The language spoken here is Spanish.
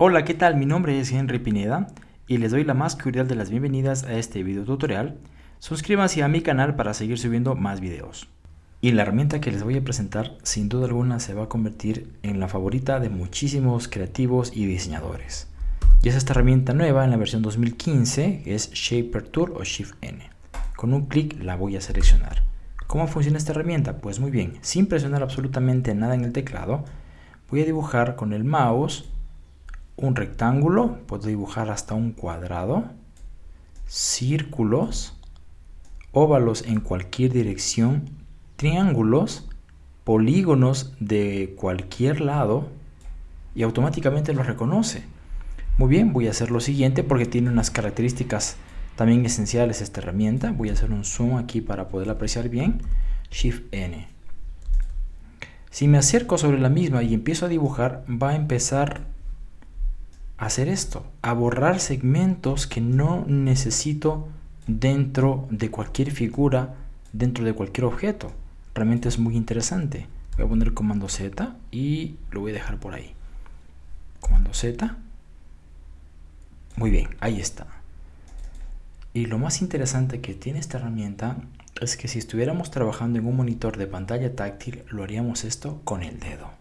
Hola, ¿qué tal? Mi nombre es Henry Pineda y les doy la más cordial de las bienvenidas a este video tutorial. Suscríbanse a mi canal para seguir subiendo más videos. Y la herramienta que les voy a presentar sin duda alguna se va a convertir en la favorita de muchísimos creativos y diseñadores. Y es esta herramienta nueva en la versión 2015 que es Shaper Tool o Shift N. Con un clic la voy a seleccionar. ¿Cómo funciona esta herramienta? Pues muy bien, sin presionar absolutamente nada en el teclado, voy a dibujar con el mouse un rectángulo, puedo dibujar hasta un cuadrado, círculos, óvalos en cualquier dirección, triángulos, polígonos de cualquier lado y automáticamente lo reconoce. Muy bien, voy a hacer lo siguiente porque tiene unas características también esenciales esta herramienta. Voy a hacer un zoom aquí para poder apreciar bien. Shift N. Si me acerco sobre la misma y empiezo a dibujar, va a empezar hacer esto, a borrar segmentos que no necesito dentro de cualquier figura, dentro de cualquier objeto. Realmente es muy interesante. Voy a poner comando Z y lo voy a dejar por ahí. Comando Z. Muy bien, ahí está. Y lo más interesante que tiene esta herramienta es que si estuviéramos trabajando en un monitor de pantalla táctil, lo haríamos esto con el dedo.